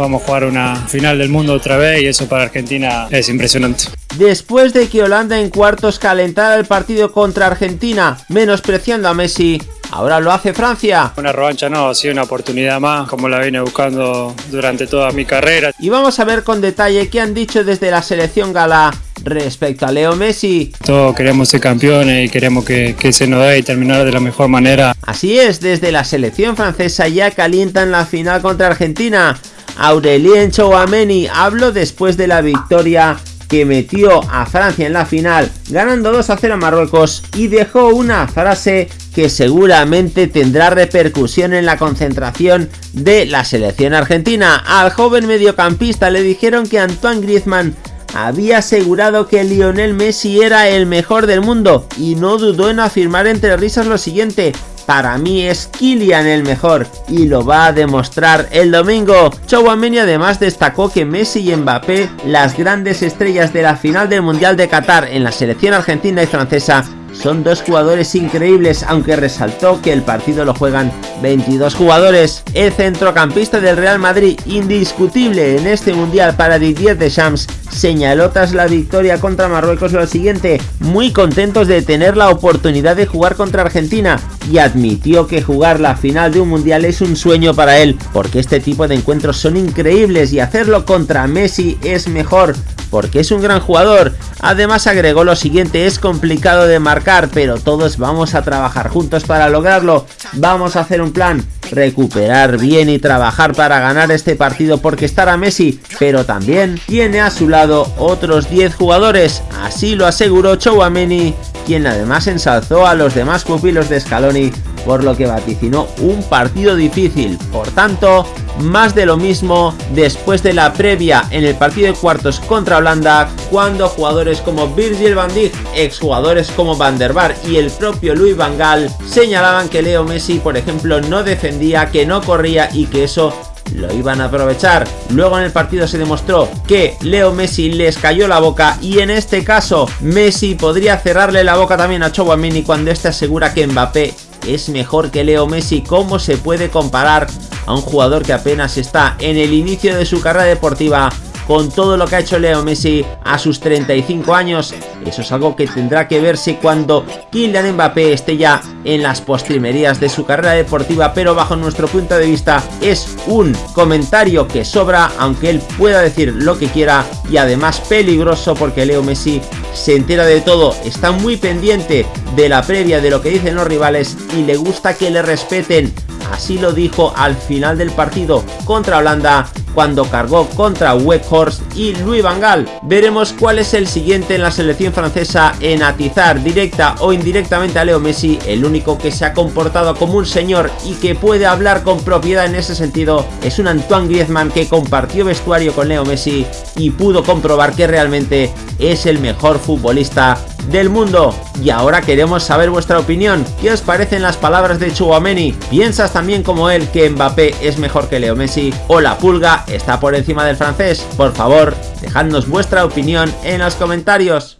vamos a jugar una final del mundo otra vez y eso para Argentina es impresionante. Después de que Holanda en cuartos calentara el partido contra Argentina, menospreciando a Messi, Ahora lo hace Francia. Una revancha no, ha sido una oportunidad más, como la vine buscando durante toda mi carrera. Y vamos a ver con detalle qué han dicho desde la selección gala respecto a Leo Messi. Todos queremos ser campeones y queremos que, se nos dé y terminar de la mejor manera. Así es, desde la selección francesa ya calientan la final contra Argentina. Aurelien Chouameni habló después de la victoria que metió a Francia en la final, ganando 2 a 0 a Marruecos y dejó una frase que seguramente tendrá repercusión en la concentración de la selección argentina. Al joven mediocampista le dijeron que Antoine Griezmann había asegurado que Lionel Messi era el mejor del mundo y no dudó en afirmar entre risas lo siguiente, para mí es Kylian el mejor y lo va a demostrar el domingo. Chouameni además destacó que Messi y Mbappé, las grandes estrellas de la final del Mundial de Qatar en la selección argentina y francesa, son dos jugadores increíbles, aunque resaltó que el partido lo juegan 22 jugadores. El centrocampista del Real Madrid, indiscutible en este mundial para Didier Deschamps, señaló tras la victoria contra Marruecos lo siguiente, muy contentos de tener la oportunidad de jugar contra Argentina y admitió que jugar la final de un mundial es un sueño para él, porque este tipo de encuentros son increíbles y hacerlo contra Messi es mejor, porque es un gran jugador. Además agregó lo siguiente, es complicado de marcar, pero todos vamos a trabajar juntos para lograrlo. Vamos a hacer un plan, recuperar bien y trabajar para ganar este partido porque estará Messi, pero también tiene a su lado otros 10 jugadores, así lo aseguró Chouameni, quien además ensalzó a los demás pupilos de Scaloni por lo que vaticinó un partido difícil. Por tanto, más de lo mismo después de la previa en el partido de cuartos contra Holanda, cuando jugadores como Virgil van Dijk, exjugadores como Van der Bar y el propio Louis Van Gaal señalaban que Leo Messi, por ejemplo, no defendía, que no corría y que eso lo iban a aprovechar. Luego en el partido se demostró que Leo Messi les cayó la boca y en este caso Messi podría cerrarle la boca también a Chouamini cuando este asegura que Mbappé es mejor que Leo Messi. ¿Cómo se puede comparar a un jugador que apenas está en el inicio de su carrera deportiva con todo lo que ha hecho Leo Messi a sus 35 años. Eso es algo que tendrá que verse cuando Kylian Mbappé esté ya en las postrimerías de su carrera deportiva, pero bajo nuestro punto de vista es un comentario que sobra, aunque él pueda decir lo que quiera y además peligroso porque Leo Messi se entera de todo, está muy pendiente de la previa de lo que dicen los rivales y le gusta que le respeten. Así lo dijo al final del partido contra Holanda cuando cargó contra Weghorst y Louis Van. Veremos cuál es el siguiente en la selección francesa en atizar directa o indirectamente a Leo Messi, el único que se ha comportado como un señor y que puede hablar con propiedad en ese sentido es un Antoine Griezmann que compartió vestuario con Leo Messi y pudo comprobar que realmente es el mejor futbolista del mundo. Y ahora queremos saber vuestra opinión. ¿Qué os parecen las palabras de Chouameni? ¿Piensas también como él que Mbappé es mejor que Leo Messi? ¿O la pulga está por encima del francés? Por favor, dejadnos vuestra opinión en los comentarios.